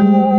Full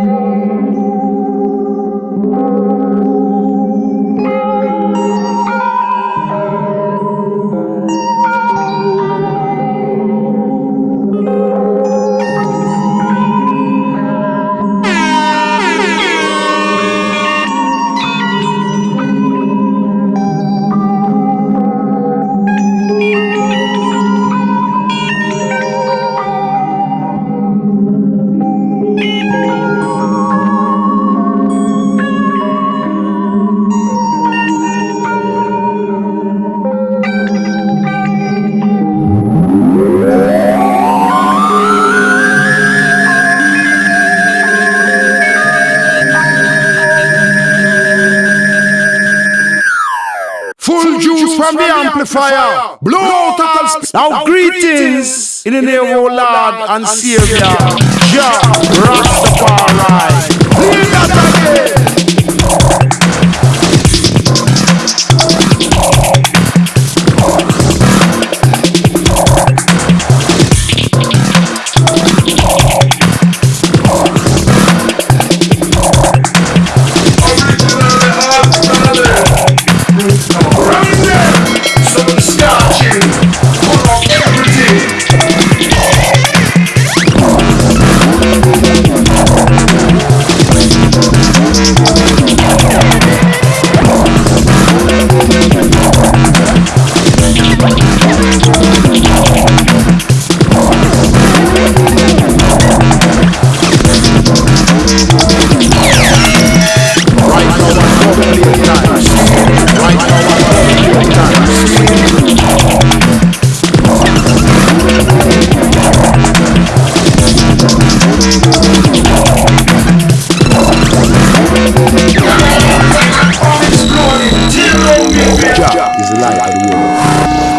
juice from the amplifier. Blow total sp- Now greetings in the name of our Lord and Savior. Jah Rastafari. Jah is the light of the world.